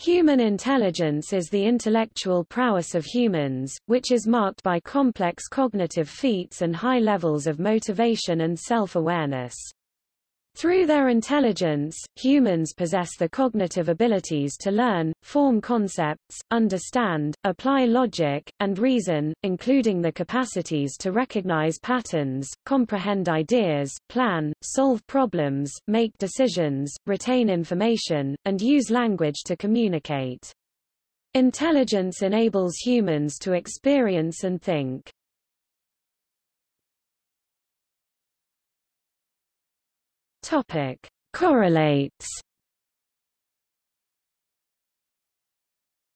Human intelligence is the intellectual prowess of humans, which is marked by complex cognitive feats and high levels of motivation and self-awareness. Through their intelligence, humans possess the cognitive abilities to learn, form concepts, understand, apply logic, and reason, including the capacities to recognize patterns, comprehend ideas, plan, solve problems, make decisions, retain information, and use language to communicate. Intelligence enables humans to experience and think. Topic: Correlates.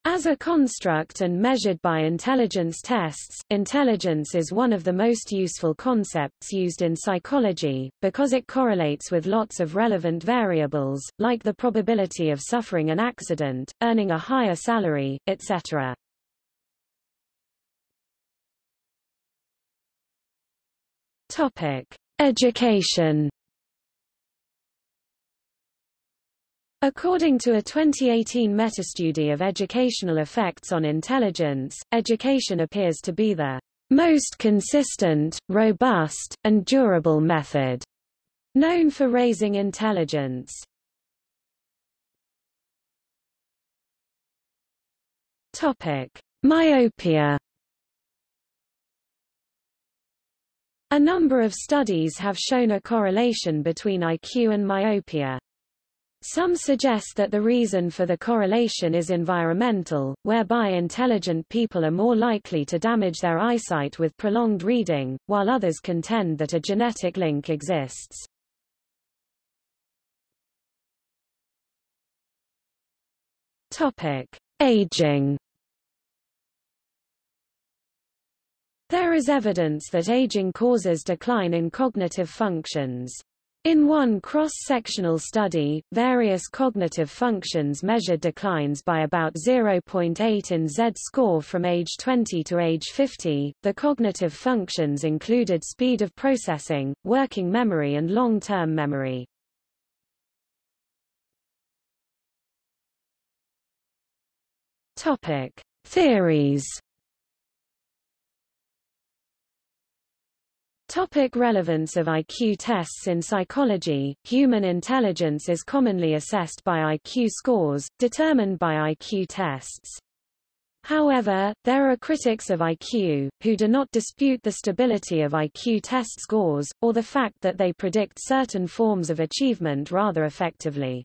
As a construct and measured by intelligence tests, intelligence is one of the most useful concepts used in psychology, because it correlates with lots of relevant variables, like the probability of suffering an accident, earning a higher salary, etc. Topic. Education According to a 2018 meta-study of educational effects on intelligence, education appears to be the most consistent, robust, and durable method known for raising intelligence. Topic: Myopia A number of studies have shown a correlation between IQ and myopia. Some suggest that the reason for the correlation is environmental, whereby intelligent people are more likely to damage their eyesight with prolonged reading, while others contend that a genetic link exists. Topic: Aging. There is evidence that aging causes decline in cognitive functions. In one cross-sectional study, various cognitive functions measured declines by about 0.8 in Z-score from age 20 to age 50. The cognitive functions included speed of processing, working memory and long-term memory. Topic: Theories Topic relevance of IQ tests In psychology, human intelligence is commonly assessed by IQ scores, determined by IQ tests. However, there are critics of IQ, who do not dispute the stability of IQ test scores, or the fact that they predict certain forms of achievement rather effectively.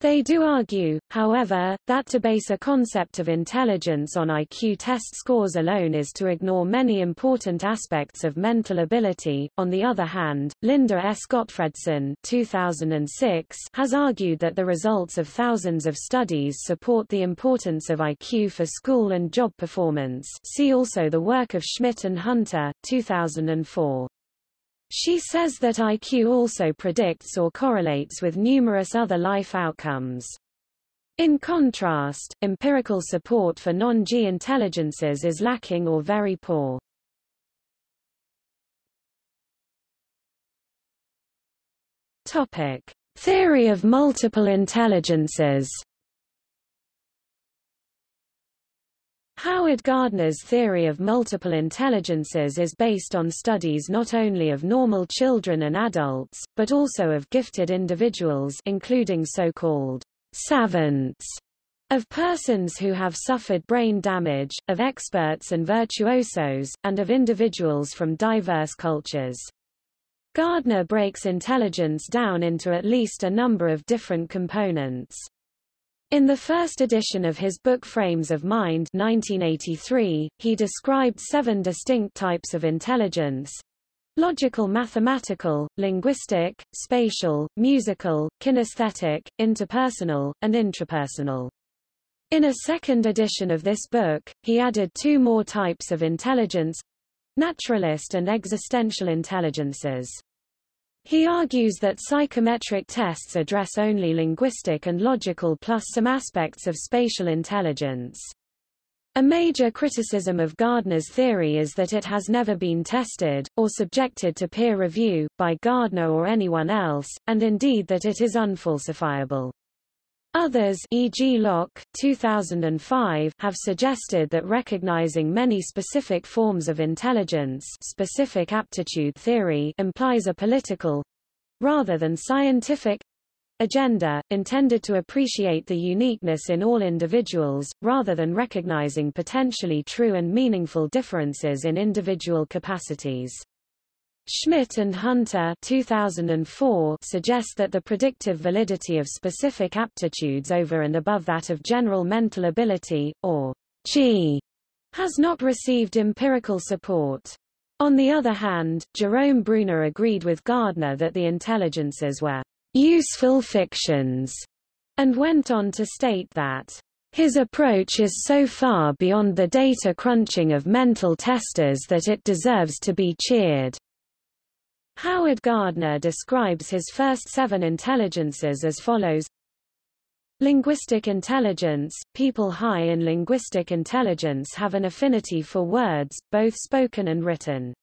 They do argue, however, that to base a concept of intelligence on IQ test scores alone is to ignore many important aspects of mental ability. On the other hand, Linda S. Gottfredson 2006 has argued that the results of thousands of studies support the importance of IQ for school and job performance. See also the work of Schmidt and Hunter 2004. She says that IQ also predicts or correlates with numerous other life outcomes. In contrast, empirical support for non-G intelligences is lacking or very poor. Topic: Theory of multiple intelligences. Howard Gardner's theory of multiple intelligences is based on studies not only of normal children and adults, but also of gifted individuals including so-called savants, of persons who have suffered brain damage, of experts and virtuosos, and of individuals from diverse cultures. Gardner breaks intelligence down into at least a number of different components. In the first edition of his book Frames of Mind 1983, he described seven distinct types of intelligence. Logical mathematical, linguistic, spatial, musical, kinesthetic, interpersonal, and intrapersonal. In a second edition of this book, he added two more types of intelligence naturalist and existential intelligences. He argues that psychometric tests address only linguistic and logical plus some aspects of spatial intelligence. A major criticism of Gardner's theory is that it has never been tested, or subjected to peer review, by Gardner or anyone else, and indeed that it is unfalsifiable. Others e.g. Locke 2005 have suggested that recognizing many specific forms of intelligence specific aptitude theory implies a political rather than scientific agenda, intended to appreciate the uniqueness in all individuals, rather than recognizing potentially true and meaningful differences in individual capacities. Schmidt and Hunter 2004 suggest that the predictive validity of specific aptitudes over and above that of general mental ability, or G, has not received empirical support. On the other hand, Jerome Bruner agreed with Gardner that the intelligences were useful fictions, and went on to state that his approach is so far beyond the data crunching of mental testers that it deserves to be cheered. Howard Gardner describes his first seven intelligences as follows. Linguistic intelligence – People high in linguistic intelligence have an affinity for words, both spoken and written.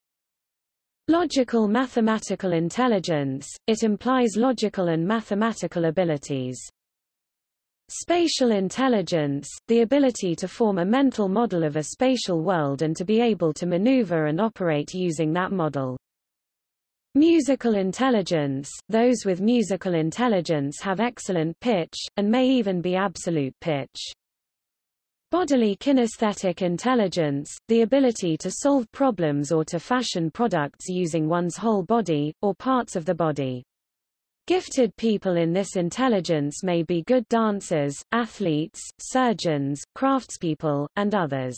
Logical mathematical intelligence – It implies logical and mathematical abilities. Spatial intelligence – The ability to form a mental model of a spatial world and to be able to maneuver and operate using that model. Musical intelligence – Those with musical intelligence have excellent pitch, and may even be absolute pitch. Bodily kinesthetic intelligence – The ability to solve problems or to fashion products using one's whole body, or parts of the body. Gifted people in this intelligence may be good dancers, athletes, surgeons, craftspeople, and others.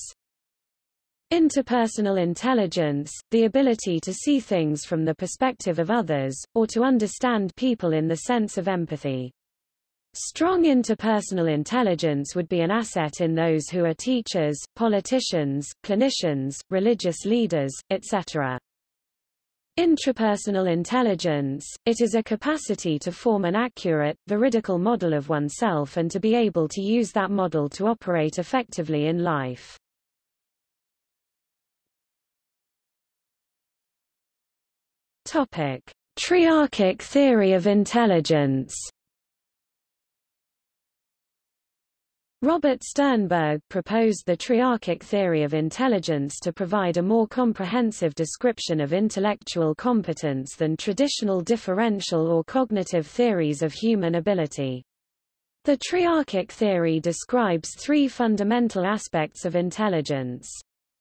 Interpersonal intelligence, the ability to see things from the perspective of others, or to understand people in the sense of empathy. Strong interpersonal intelligence would be an asset in those who are teachers, politicians, clinicians, religious leaders, etc. Intrapersonal intelligence, it is a capacity to form an accurate, veridical model of oneself and to be able to use that model to operate effectively in life. Topic: Triarchic theory of intelligence. Robert Sternberg proposed the triarchic theory of intelligence to provide a more comprehensive description of intellectual competence than traditional differential or cognitive theories of human ability. The triarchic theory describes three fundamental aspects of intelligence.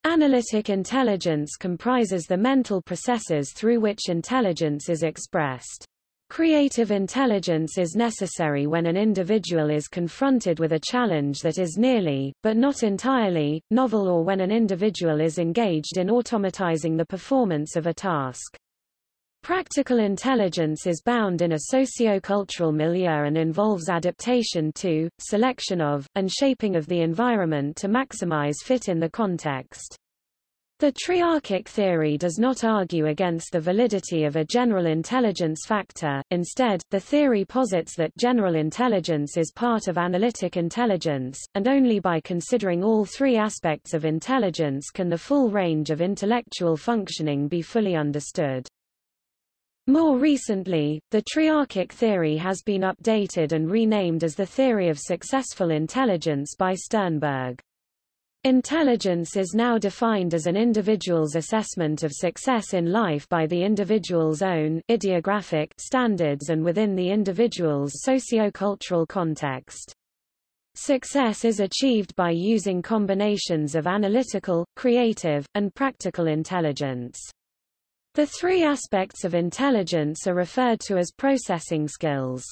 Analytic intelligence comprises the mental processes through which intelligence is expressed. Creative intelligence is necessary when an individual is confronted with a challenge that is nearly, but not entirely, novel or when an individual is engaged in automatizing the performance of a task. Practical intelligence is bound in a socio-cultural milieu and involves adaptation to, selection of, and shaping of the environment to maximize fit in the context. The triarchic theory does not argue against the validity of a general intelligence factor, instead, the theory posits that general intelligence is part of analytic intelligence, and only by considering all three aspects of intelligence can the full range of intellectual functioning be fully understood. More recently, the triarchic theory has been updated and renamed as the theory of successful intelligence by Sternberg. Intelligence is now defined as an individual's assessment of success in life by the individual's own idiographic standards and within the individual's socio-cultural context. Success is achieved by using combinations of analytical, creative, and practical intelligence. The three aspects of intelligence are referred to as processing skills.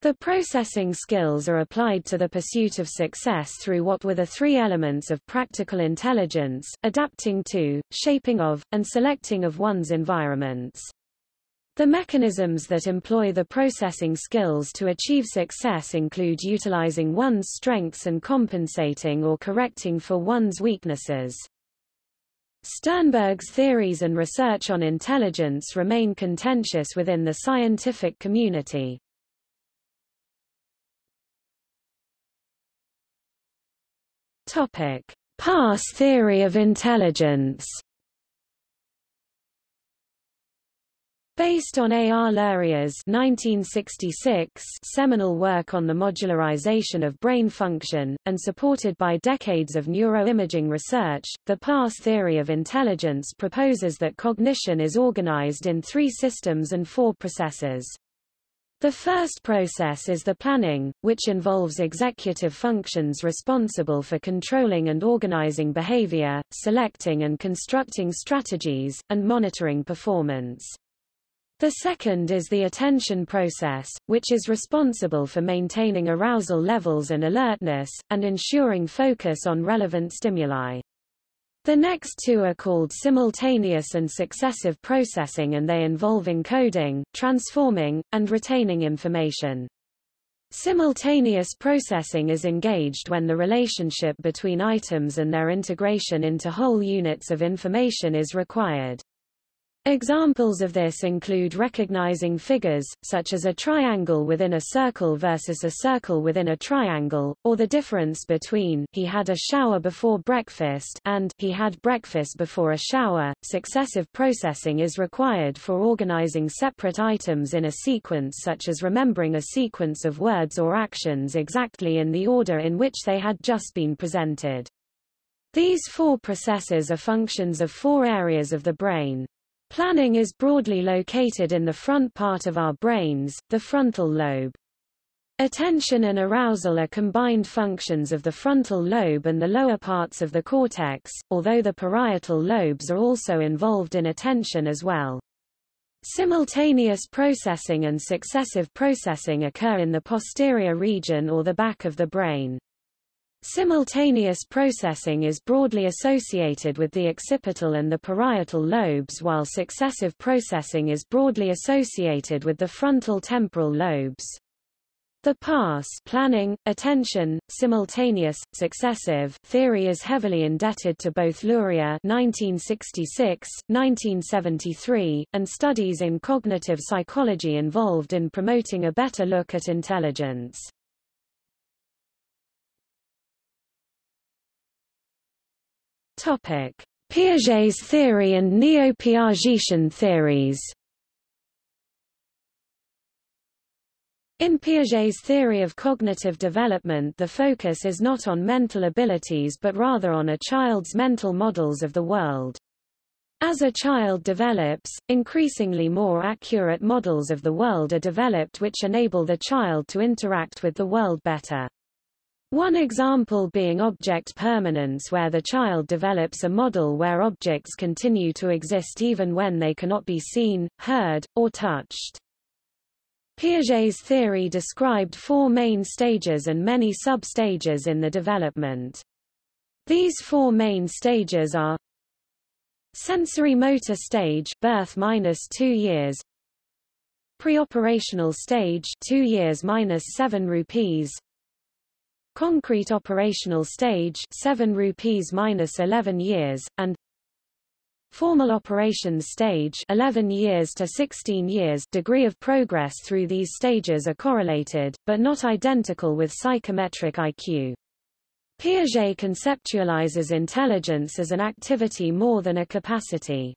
The processing skills are applied to the pursuit of success through what were the three elements of practical intelligence, adapting to, shaping of, and selecting of one's environments. The mechanisms that employ the processing skills to achieve success include utilizing one's strengths and compensating or correcting for one's weaknesses. Sternberg's theories and research on intelligence remain contentious within the scientific community. Topic: Pass theory of intelligence. Based on A. R. Luria's 1966 seminal work on the modularization of brain function, and supported by decades of neuroimaging research, the PASS theory of intelligence proposes that cognition is organized in three systems and four processes. The first process is the planning, which involves executive functions responsible for controlling and organizing behavior, selecting and constructing strategies, and monitoring performance. The second is the attention process, which is responsible for maintaining arousal levels and alertness, and ensuring focus on relevant stimuli. The next two are called simultaneous and successive processing and they involve encoding, transforming, and retaining information. Simultaneous processing is engaged when the relationship between items and their integration into whole units of information is required. Examples of this include recognizing figures, such as a triangle within a circle versus a circle within a triangle, or the difference between he had a shower before breakfast and he had breakfast before a shower. Successive processing is required for organizing separate items in a sequence such as remembering a sequence of words or actions exactly in the order in which they had just been presented. These four processes are functions of four areas of the brain. Planning is broadly located in the front part of our brains, the frontal lobe. Attention and arousal are combined functions of the frontal lobe and the lower parts of the cortex, although the parietal lobes are also involved in attention as well. Simultaneous processing and successive processing occur in the posterior region or the back of the brain. Simultaneous processing is broadly associated with the occipital and the parietal lobes while successive processing is broadly associated with the frontal temporal lobes. The pass planning, attention, simultaneous, successive theory is heavily indebted to both Luria 1966, 1973, and studies in cognitive psychology involved in promoting a better look at intelligence. Topic: Piaget's theory and neo-Piagetian theories. In Piaget's theory of cognitive development the focus is not on mental abilities but rather on a child's mental models of the world. As a child develops, increasingly more accurate models of the world are developed which enable the child to interact with the world better. One example being object permanence where the child develops a model where objects continue to exist even when they cannot be seen, heard, or touched. Piaget's theory described four main stages and many sub-stages in the development. These four main stages are Sensorimotor stage birth minus 2 years Preoperational stage 2 years minus 7 rupees concrete operational stage 7 rupees minus 11 years, and formal operations stage 11 years to 16 years degree of progress through these stages are correlated, but not identical with psychometric IQ. Piaget conceptualizes intelligence as an activity more than a capacity.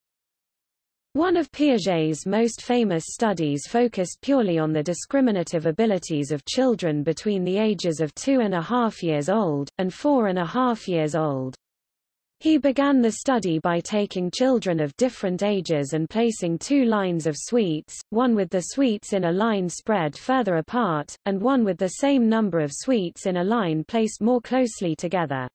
One of Piaget's most famous studies focused purely on the discriminative abilities of children between the ages of two and a half years old, and four and a half years old. He began the study by taking children of different ages and placing two lines of sweets, one with the sweets in a line spread further apart, and one with the same number of sweets in a line placed more closely together.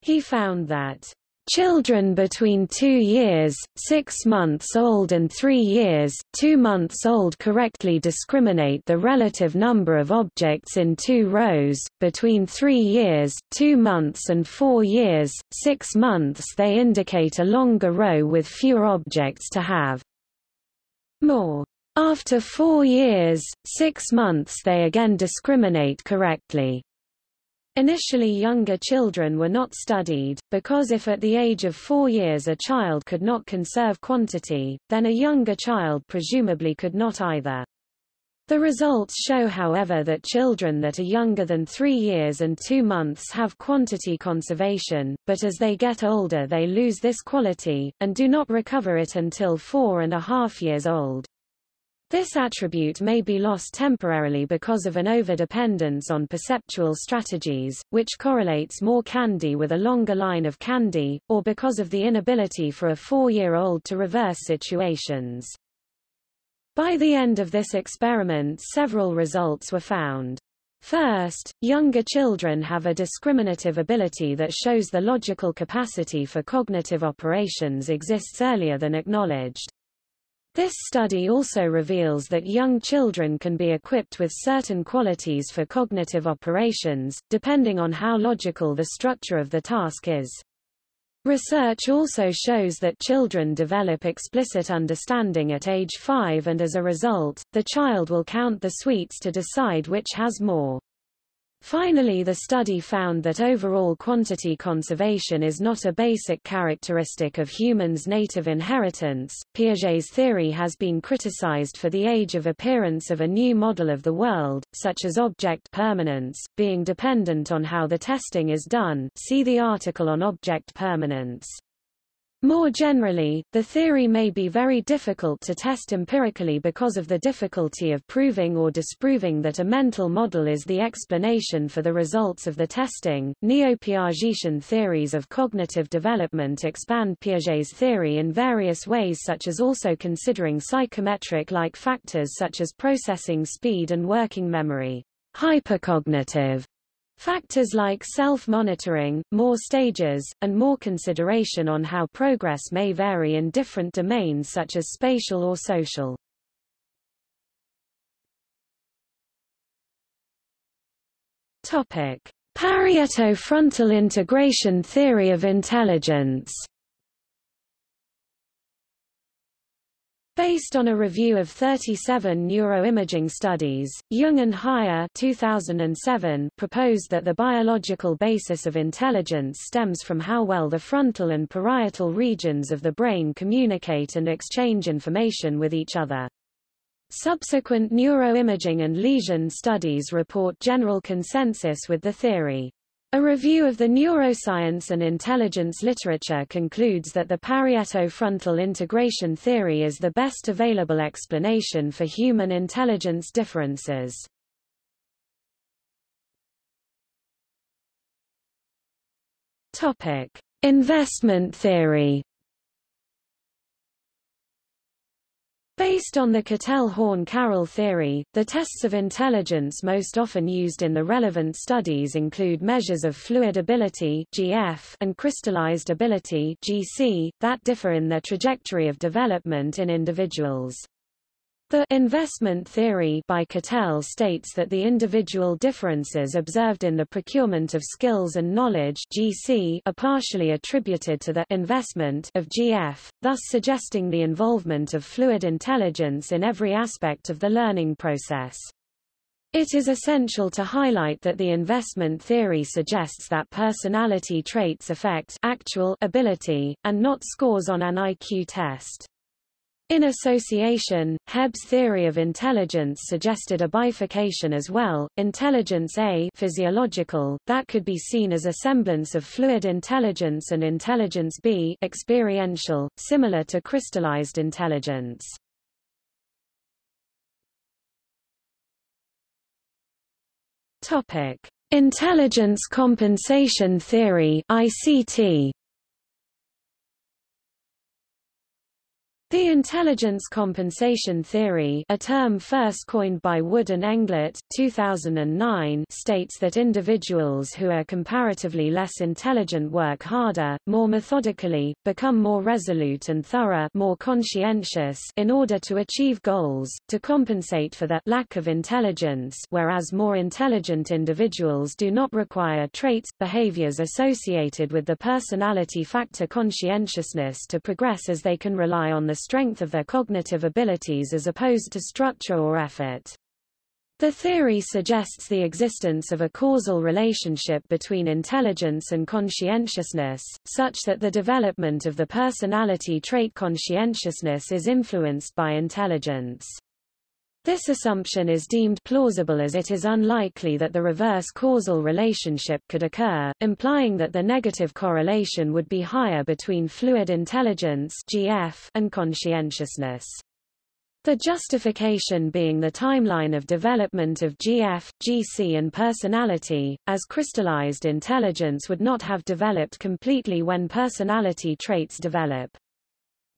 He found that Children between 2 years, 6 months old and 3 years, 2 months old correctly discriminate the relative number of objects in two rows, between 3 years, 2 months and 4 years, 6 months they indicate a longer row with fewer objects to have. More. After 4 years, 6 months they again discriminate correctly. Initially younger children were not studied, because if at the age of four years a child could not conserve quantity, then a younger child presumably could not either. The results show however that children that are younger than three years and two months have quantity conservation, but as they get older they lose this quality, and do not recover it until four and a half years old. This attribute may be lost temporarily because of an overdependence on perceptual strategies, which correlates more candy with a longer line of candy, or because of the inability for a four-year-old to reverse situations. By the end of this experiment several results were found. First, younger children have a discriminative ability that shows the logical capacity for cognitive operations exists earlier than acknowledged. This study also reveals that young children can be equipped with certain qualities for cognitive operations, depending on how logical the structure of the task is. Research also shows that children develop explicit understanding at age 5 and as a result, the child will count the sweets to decide which has more. Finally the study found that overall quantity conservation is not a basic characteristic of humans' native inheritance. Piaget's theory has been criticized for the age of appearance of a new model of the world, such as object permanence, being dependent on how the testing is done see the article on object permanence. More generally, the theory may be very difficult to test empirically because of the difficulty of proving or disproving that a mental model is the explanation for the results of the testing. Neo-Piagetian theories of cognitive development expand Piaget's theory in various ways such as also considering psychometric-like factors such as processing speed and working memory. Hypercognitive Factors like self-monitoring, more stages, and more consideration on how progress may vary in different domains such as spatial or social. Topic: Parieto frontal integration theory of intelligence. Based on a review of 37 neuroimaging studies, Jung and Haier 2007 proposed that the biological basis of intelligence stems from how well the frontal and parietal regions of the brain communicate and exchange information with each other. Subsequent neuroimaging and lesion studies report general consensus with the theory. A review of the neuroscience and intelligence literature concludes that the parieto-frontal integration theory is the best available explanation for human intelligence differences. Topic: Investment theory Based on the Cattell-Horn-Carroll theory, the tests of intelligence most often used in the relevant studies include measures of fluid ability GF and crystallized ability GC, that differ in their trajectory of development in individuals. The investment theory by Cattell states that the individual differences observed in the procurement of skills and knowledge GC are partially attributed to the investment of GF, thus suggesting the involvement of fluid intelligence in every aspect of the learning process. It is essential to highlight that the investment theory suggests that personality traits affect actual ability, and not scores on an IQ test. In association, Hebb's theory of intelligence suggested a bifurcation as well, intelligence A physiological, that could be seen as a semblance of fluid intelligence and intelligence B experiential, similar to crystallized intelligence. Topic: Intelligence compensation theory (ICT). The intelligence compensation theory a term first coined by Wood and Englert 2009, states that individuals who are comparatively less intelligent work harder, more methodically, become more resolute and thorough more conscientious in order to achieve goals, to compensate for that lack of intelligence whereas more intelligent individuals do not require traits, behaviors associated with the personality factor conscientiousness to progress as they can rely on the strength of their cognitive abilities as opposed to structure or effort. The theory suggests the existence of a causal relationship between intelligence and conscientiousness, such that the development of the personality trait conscientiousness is influenced by intelligence. This assumption is deemed plausible as it is unlikely that the reverse causal relationship could occur, implying that the negative correlation would be higher between fluid intelligence GF and conscientiousness. The justification being the timeline of development of GF, GC and personality, as crystallized intelligence would not have developed completely when personality traits develop.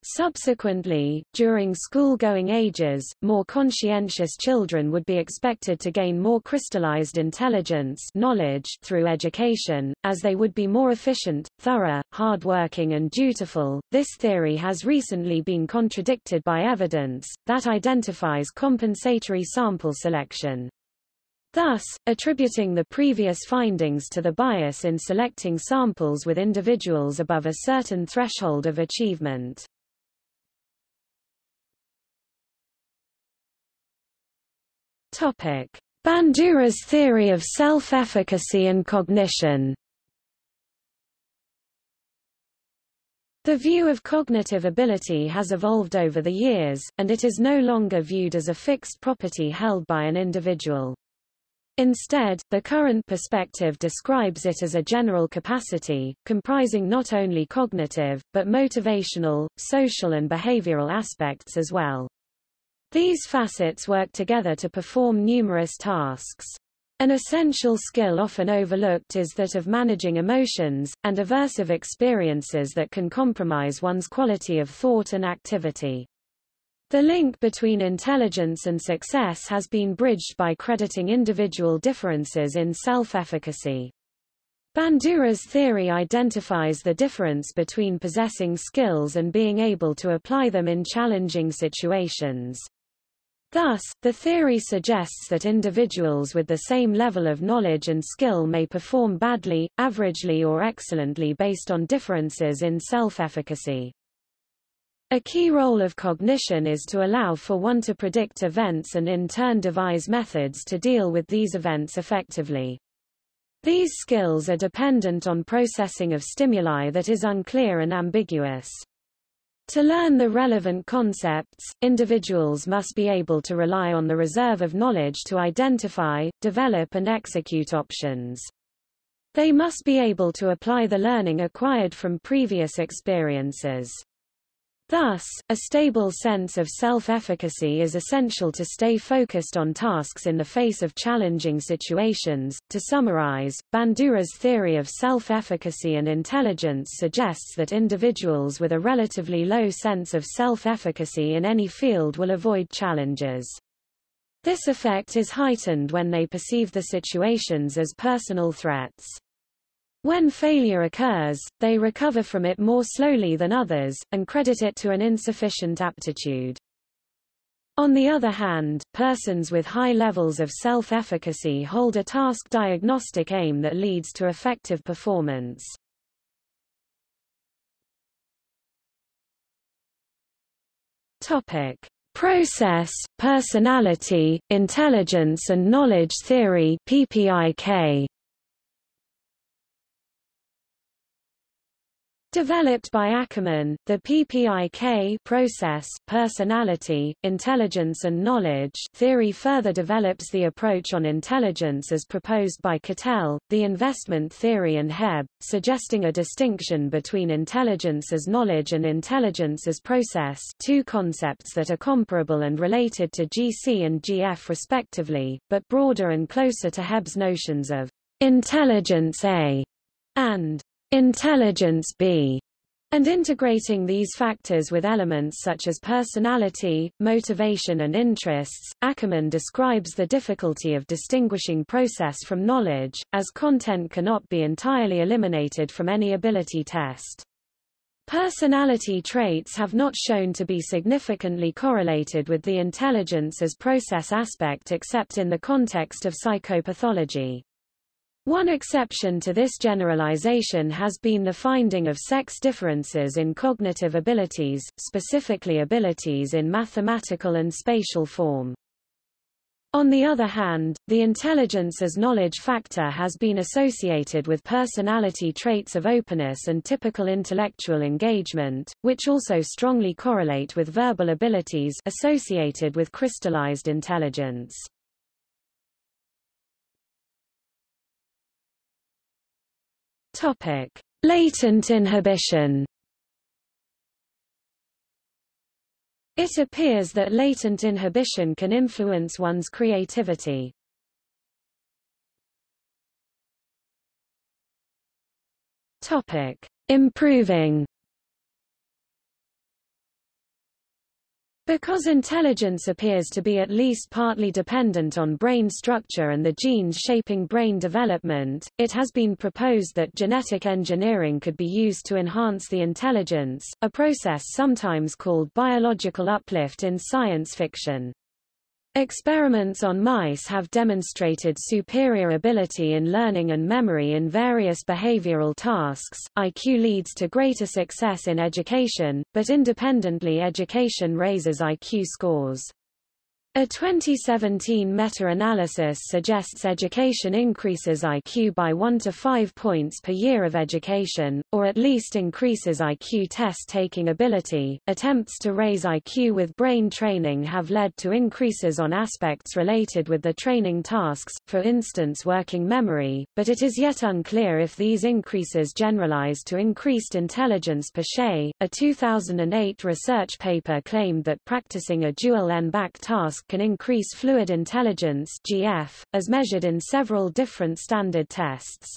Subsequently, during school-going ages, more conscientious children would be expected to gain more crystallized intelligence knowledge through education, as they would be more efficient, thorough, hard-working and dutiful. This theory has recently been contradicted by evidence, that identifies compensatory sample selection. Thus, attributing the previous findings to the bias in selecting samples with individuals above a certain threshold of achievement. Topic: Bandura's theory of self-efficacy and cognition. The view of cognitive ability has evolved over the years, and it is no longer viewed as a fixed property held by an individual. Instead, the current perspective describes it as a general capacity, comprising not only cognitive, but motivational, social and behavioral aspects as well. These facets work together to perform numerous tasks. An essential skill often overlooked is that of managing emotions, and aversive experiences that can compromise one's quality of thought and activity. The link between intelligence and success has been bridged by crediting individual differences in self-efficacy. Bandura's theory identifies the difference between possessing skills and being able to apply them in challenging situations. Thus, the theory suggests that individuals with the same level of knowledge and skill may perform badly, averagely or excellently based on differences in self-efficacy. A key role of cognition is to allow for one to predict events and in turn devise methods to deal with these events effectively. These skills are dependent on processing of stimuli that is unclear and ambiguous. To learn the relevant concepts, individuals must be able to rely on the reserve of knowledge to identify, develop and execute options. They must be able to apply the learning acquired from previous experiences. Thus, a stable sense of self-efficacy is essential to stay focused on tasks in the face of challenging situations. To summarize, Bandura's theory of self-efficacy and intelligence suggests that individuals with a relatively low sense of self-efficacy in any field will avoid challenges. This effect is heightened when they perceive the situations as personal threats. When failure occurs, they recover from it more slowly than others, and credit it to an insufficient aptitude. On the other hand, persons with high levels of self-efficacy hold a task diagnostic aim that leads to effective performance. Topic: Process, Personality, Intelligence and Knowledge Theory (PPIK). Developed by Ackerman, the PPIK process, personality, intelligence and knowledge theory further develops the approach on intelligence as proposed by Cattell, the investment theory and Hebb, suggesting a distinction between intelligence as knowledge and intelligence as process two concepts that are comparable and related to GC and GF respectively, but broader and closer to Hebb's notions of intelligence A and intelligence B, and integrating these factors with elements such as personality, motivation and interests. Ackerman describes the difficulty of distinguishing process from knowledge, as content cannot be entirely eliminated from any ability test. Personality traits have not shown to be significantly correlated with the intelligence as process aspect except in the context of psychopathology. One exception to this generalization has been the finding of sex differences in cognitive abilities, specifically abilities in mathematical and spatial form. On the other hand, the intelligence as knowledge factor has been associated with personality traits of openness and typical intellectual engagement, which also strongly correlate with verbal abilities associated with crystallized intelligence. Topic: Latent inhibition. It appears that latent inhibition can influence one's creativity. Topic: Improving Because intelligence appears to be at least partly dependent on brain structure and the genes shaping brain development, it has been proposed that genetic engineering could be used to enhance the intelligence, a process sometimes called biological uplift in science fiction. Experiments on mice have demonstrated superior ability in learning and memory in various behavioral tasks. IQ leads to greater success in education, but independently education raises IQ scores. A 2017 meta-analysis suggests education increases IQ by 1 to 5 points per year of education, or at least increases IQ test-taking ability. Attempts to raise IQ with brain training have led to increases on aspects related with the training tasks, for instance working memory, but it is yet unclear if these increases generalize to increased intelligence per se. A 2008 research paper claimed that practicing a dual n-back task can increase fluid intelligence GF, as measured in several different standard tests.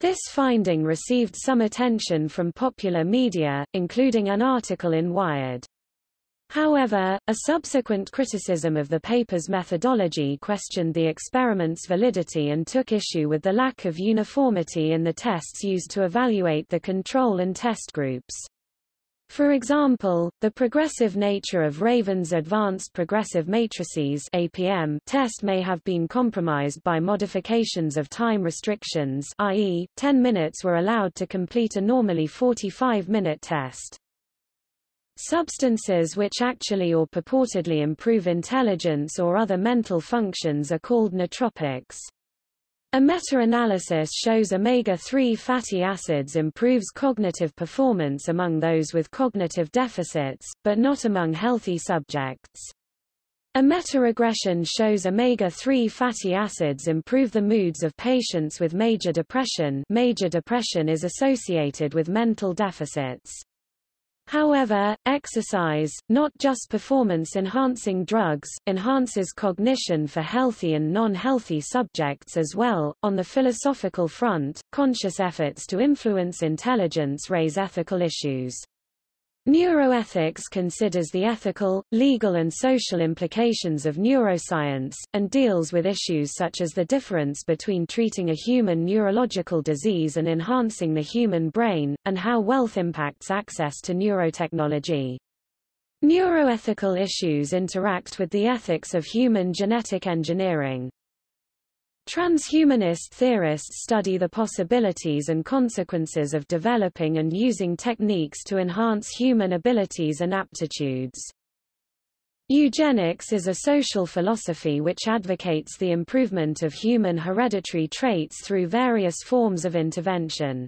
This finding received some attention from popular media, including an article in Wired. However, a subsequent criticism of the paper's methodology questioned the experiment's validity and took issue with the lack of uniformity in the tests used to evaluate the control and test groups. For example, the progressive nature of Raven's Advanced Progressive Matrices APM test may have been compromised by modifications of time restrictions i.e., 10 minutes were allowed to complete a normally 45-minute test. Substances which actually or purportedly improve intelligence or other mental functions are called nootropics. A meta-analysis shows omega-3 fatty acids improves cognitive performance among those with cognitive deficits, but not among healthy subjects. A meta-regression shows omega-3 fatty acids improve the moods of patients with major depression major depression is associated with mental deficits. However, exercise, not just performance-enhancing drugs, enhances cognition for healthy and non-healthy subjects as well. On the philosophical front, conscious efforts to influence intelligence raise ethical issues. Neuroethics considers the ethical, legal and social implications of neuroscience, and deals with issues such as the difference between treating a human neurological disease and enhancing the human brain, and how wealth impacts access to neurotechnology. Neuroethical issues interact with the ethics of human genetic engineering. Transhumanist theorists study the possibilities and consequences of developing and using techniques to enhance human abilities and aptitudes. Eugenics is a social philosophy which advocates the improvement of human hereditary traits through various forms of intervention.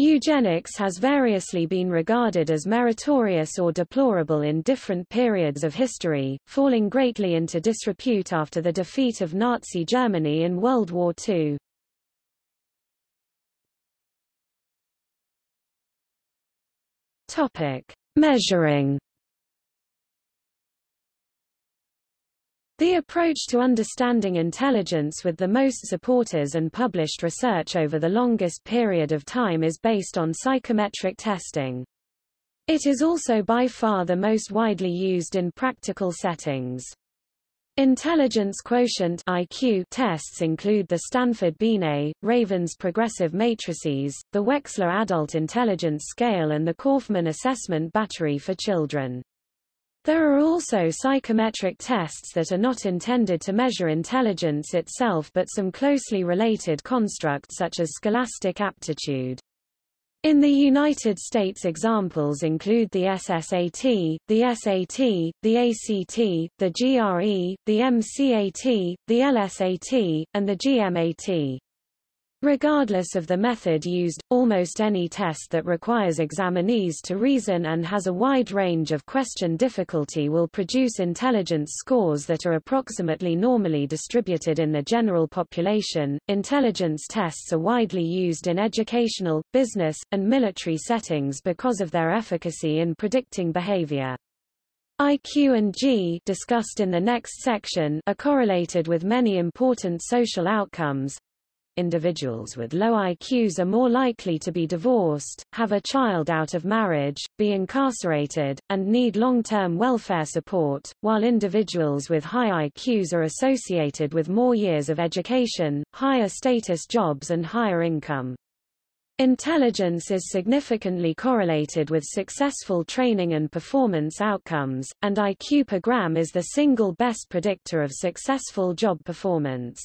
Eugenics has variously been regarded as meritorious or deplorable in different periods of history, falling greatly into disrepute after the defeat of Nazi Germany in World War II. Topic: Measuring The approach to understanding intelligence with the most supporters and published research over the longest period of time is based on psychometric testing. It is also by far the most widely used in practical settings. Intelligence quotient IQ tests include the Stanford Binet, Raven's Progressive Matrices, the Wechsler Adult Intelligence Scale and the Kaufman Assessment Battery for Children. There are also psychometric tests that are not intended to measure intelligence itself but some closely related constructs such as scholastic aptitude. In the United States examples include the SSAT, the SAT, the ACT, the GRE, the MCAT, the LSAT, and the GMAT. Regardless of the method used, almost any test that requires examinees to reason and has a wide range of question difficulty will produce intelligence scores that are approximately normally distributed in the general population. Intelligence tests are widely used in educational, business, and military settings because of their efficacy in predicting behavior. IQ and G discussed in the next section are correlated with many important social outcomes. Individuals with low IQs are more likely to be divorced, have a child out of marriage, be incarcerated, and need long-term welfare support, while individuals with high IQs are associated with more years of education, higher status jobs and higher income. Intelligence is significantly correlated with successful training and performance outcomes, and IQ per gram is the single best predictor of successful job performance.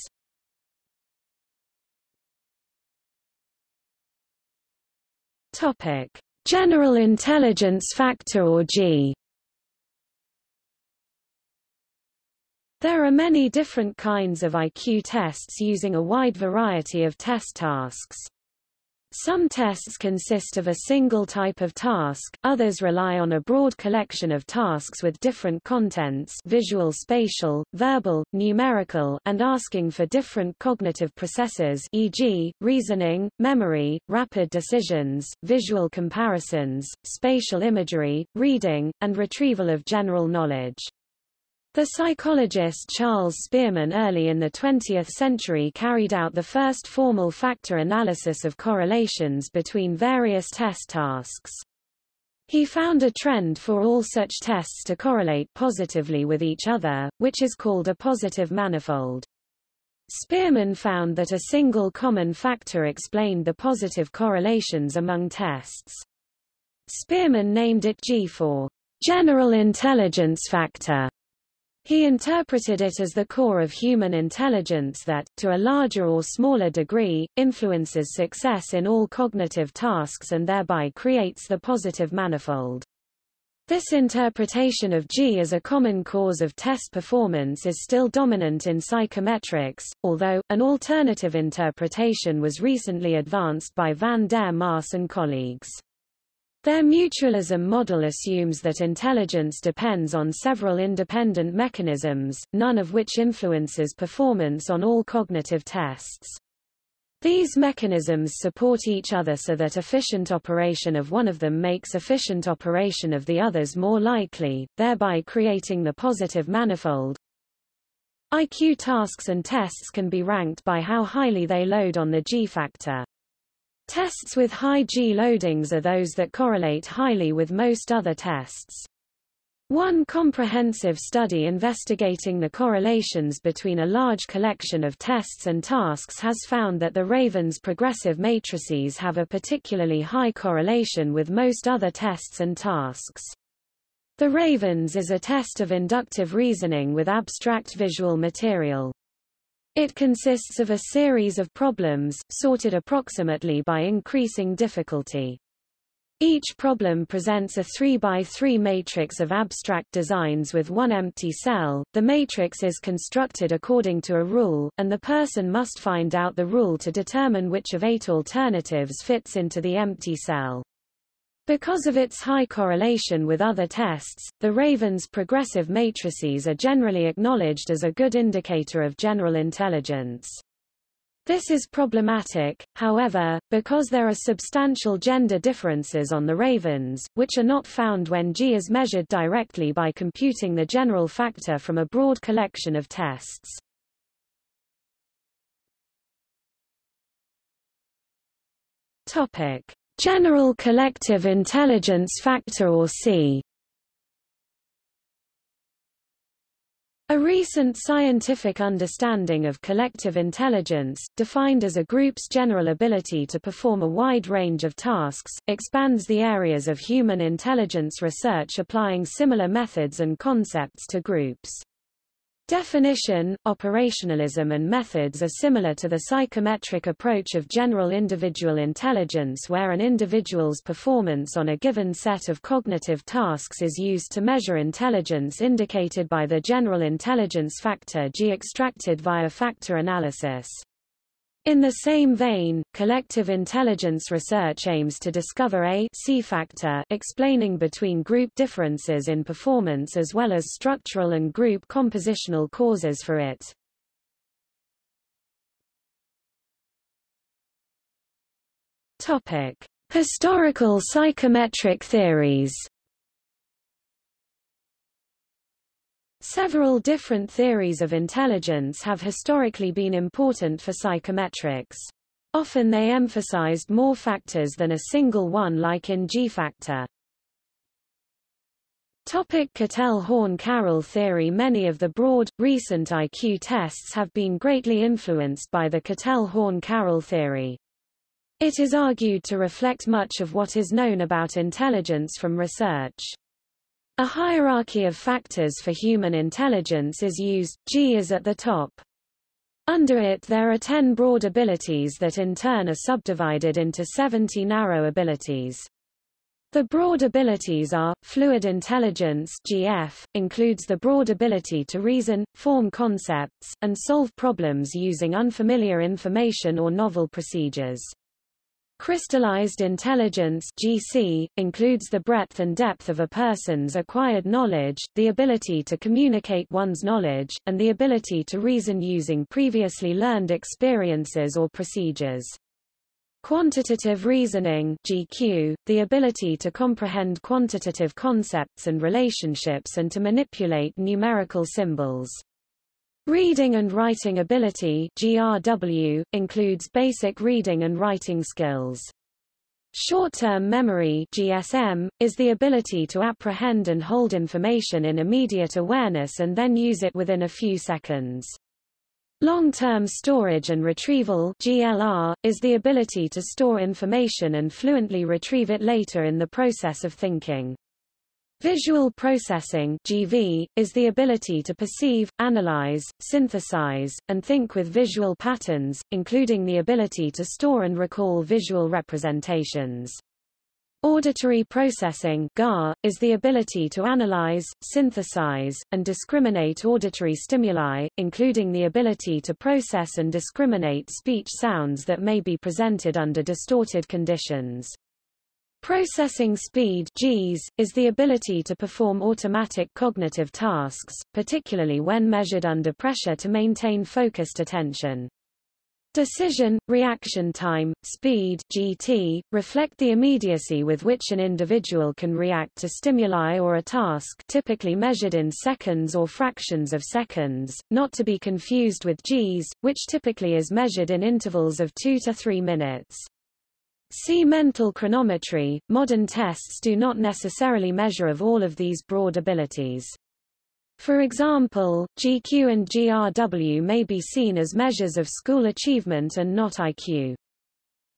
Topic: General Intelligence Factor or G. There are many different kinds of IQ tests using a wide variety of test tasks. Some tests consist of a single type of task, others rely on a broad collection of tasks with different contents visual spatial, verbal, numerical and asking for different cognitive processes e.g., reasoning, memory, rapid decisions, visual comparisons, spatial imagery, reading, and retrieval of general knowledge. The psychologist Charles Spearman early in the 20th century carried out the first formal factor analysis of correlations between various test tasks. He found a trend for all such tests to correlate positively with each other, which is called a positive manifold. Spearman found that a single common factor explained the positive correlations among tests. Spearman named it G for general intelligence factor. He interpreted it as the core of human intelligence that, to a larger or smaller degree, influences success in all cognitive tasks and thereby creates the positive manifold. This interpretation of G as a common cause of test performance is still dominant in psychometrics, although, an alternative interpretation was recently advanced by van der Maas and colleagues. Their mutualism model assumes that intelligence depends on several independent mechanisms, none of which influences performance on all cognitive tests. These mechanisms support each other so that efficient operation of one of them makes efficient operation of the others more likely, thereby creating the positive manifold. IQ tasks and tests can be ranked by how highly they load on the G factor. Tests with high G loadings are those that correlate highly with most other tests. One comprehensive study investigating the correlations between a large collection of tests and tasks has found that the Raven's progressive matrices have a particularly high correlation with most other tests and tasks. The Ravens is a test of inductive reasoning with abstract visual material. It consists of a series of problems, sorted approximately by increasing difficulty. Each problem presents a 3 by 3 matrix of abstract designs with one empty cell. The matrix is constructed according to a rule, and the person must find out the rule to determine which of eight alternatives fits into the empty cell. Because of its high correlation with other tests, the Raven's progressive matrices are generally acknowledged as a good indicator of general intelligence. This is problematic, however, because there are substantial gender differences on the Ravens, which are not found when G is measured directly by computing the general factor from a broad collection of tests. Topic. General Collective Intelligence Factor or C A recent scientific understanding of collective intelligence, defined as a group's general ability to perform a wide range of tasks, expands the areas of human intelligence research applying similar methods and concepts to groups. Definition, operationalism and methods are similar to the psychometric approach of general individual intelligence where an individual's performance on a given set of cognitive tasks is used to measure intelligence indicated by the general intelligence factor G extracted via factor analysis. In the same vein, collective intelligence research aims to discover a C factor explaining between group differences in performance as well as structural and group compositional causes for it. Topic: Historical psychometric theories. Several different theories of intelligence have historically been important for psychometrics. Often they emphasized more factors than a single one like in G-factor. Topic Cattell-Horn-Carroll theory Many of the broad, recent IQ tests have been greatly influenced by the Cattell-Horn-Carroll theory. It is argued to reflect much of what is known about intelligence from research. A hierarchy of factors for human intelligence is used, G is at the top. Under it there are 10 broad abilities that in turn are subdivided into 70 narrow abilities. The broad abilities are, fluid intelligence GF, includes the broad ability to reason, form concepts, and solve problems using unfamiliar information or novel procedures. Crystallized intelligence GC, includes the breadth and depth of a person's acquired knowledge, the ability to communicate one's knowledge, and the ability to reason using previously learned experiences or procedures. Quantitative reasoning GQ, the ability to comprehend quantitative concepts and relationships and to manipulate numerical symbols. Reading and writing ability GRW, includes basic reading and writing skills. Short-term memory GSM, is the ability to apprehend and hold information in immediate awareness and then use it within a few seconds. Long-term storage and retrieval GLR, is the ability to store information and fluently retrieve it later in the process of thinking. Visual processing GV, is the ability to perceive, analyze, synthesize, and think with visual patterns, including the ability to store and recall visual representations. Auditory processing GAR, is the ability to analyze, synthesize, and discriminate auditory stimuli, including the ability to process and discriminate speech sounds that may be presented under distorted conditions. Processing speed GS, is the ability to perform automatic cognitive tasks, particularly when measured under pressure to maintain focused attention. Decision, reaction time, speed GT, reflect the immediacy with which an individual can react to stimuli or a task typically measured in seconds or fractions of seconds, not to be confused with Gs, which typically is measured in intervals of 2 to 3 minutes. See mental chronometry. Modern tests do not necessarily measure of all of these broad abilities. For example, GQ and GRW may be seen as measures of school achievement and not IQ.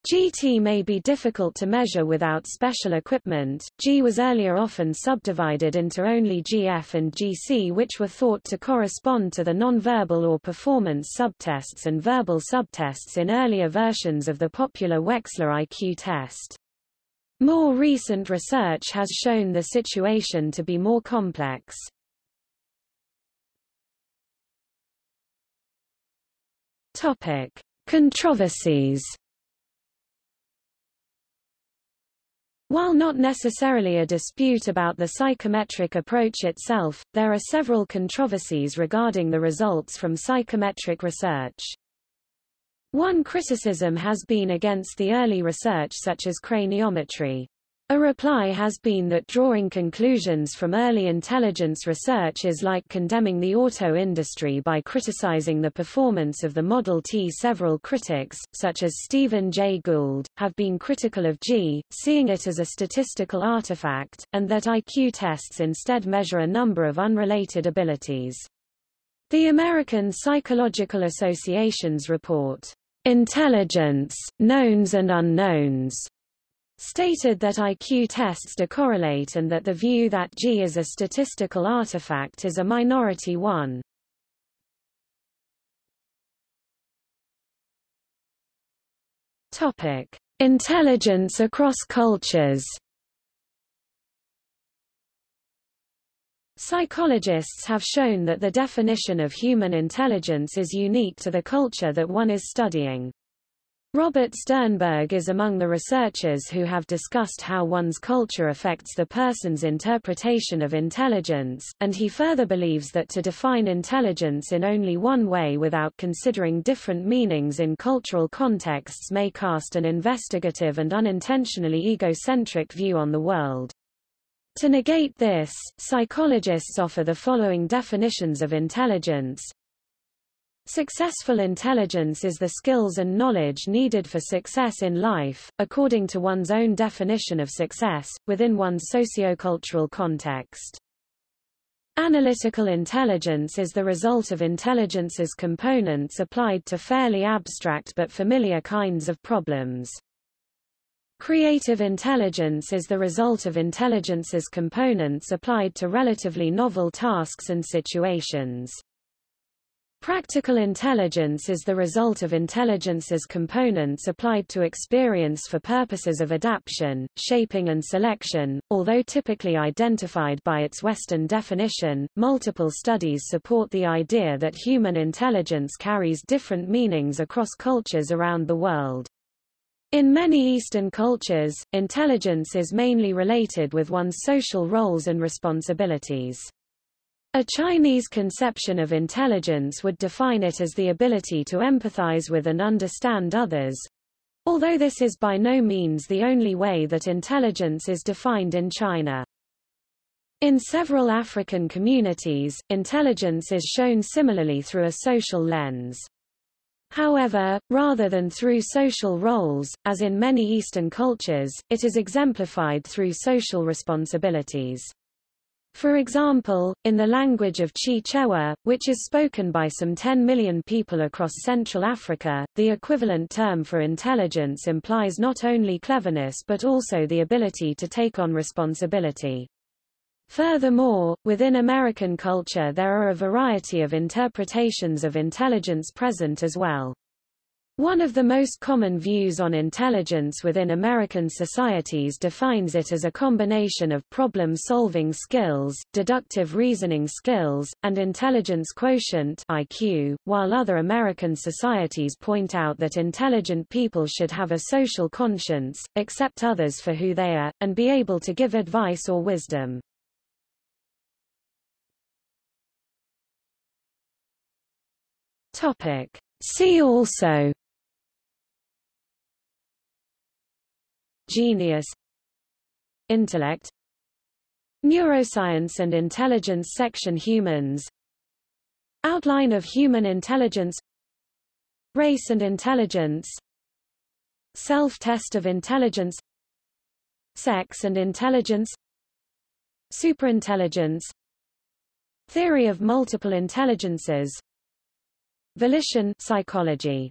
GT may be difficult to measure without special equipment. G was earlier often subdivided into only GF and GC which were thought to correspond to the nonverbal or performance subtests and verbal subtests in earlier versions of the popular Wechsler IQ test. More recent research has shown the situation to be more complex. Topic: Controversies. While not necessarily a dispute about the psychometric approach itself, there are several controversies regarding the results from psychometric research. One criticism has been against the early research such as craniometry. A reply has been that drawing conclusions from early intelligence research is like condemning the auto industry by criticizing the performance of the Model T. Several critics, such as Stephen Jay Gould, have been critical of G, seeing it as a statistical artifact, and that IQ tests instead measure a number of unrelated abilities. The American Psychological Association's report, Intelligence, Knowns and Unknowns, stated that IQ tests decorrelate and that the view that G is a statistical artifact is a minority one. Topic: Intelligence across cultures. Psychologists have shown that the definition of human intelligence is unique to the culture that one is studying. Robert Sternberg is among the researchers who have discussed how one's culture affects the person's interpretation of intelligence, and he further believes that to define intelligence in only one way without considering different meanings in cultural contexts may cast an investigative and unintentionally egocentric view on the world. To negate this, psychologists offer the following definitions of intelligence. Successful intelligence is the skills and knowledge needed for success in life, according to one's own definition of success, within one's sociocultural context. Analytical intelligence is the result of intelligence's components applied to fairly abstract but familiar kinds of problems. Creative intelligence is the result of intelligence's components applied to relatively novel tasks and situations. Practical intelligence is the result of intelligence's components applied to experience for purposes of adaptation, shaping and selection. Although typically identified by its Western definition, multiple studies support the idea that human intelligence carries different meanings across cultures around the world. In many Eastern cultures, intelligence is mainly related with one's social roles and responsibilities. A Chinese conception of intelligence would define it as the ability to empathize with and understand others, although this is by no means the only way that intelligence is defined in China. In several African communities, intelligence is shown similarly through a social lens. However, rather than through social roles, as in many Eastern cultures, it is exemplified through social responsibilities. For example, in the language of Chichewa, which is spoken by some 10 million people across Central Africa, the equivalent term for intelligence implies not only cleverness but also the ability to take on responsibility. Furthermore, within American culture there are a variety of interpretations of intelligence present as well. One of the most common views on intelligence within American societies defines it as a combination of problem-solving skills, deductive reasoning skills, and intelligence quotient IQ, while other American societies point out that intelligent people should have a social conscience, accept others for who they are, and be able to give advice or wisdom. Topic. See also Genius Intellect Neuroscience and Intelligence Section Humans Outline of Human Intelligence Race and Intelligence Self-test of intelligence Sex and intelligence Superintelligence Theory of multiple intelligences Volition psychology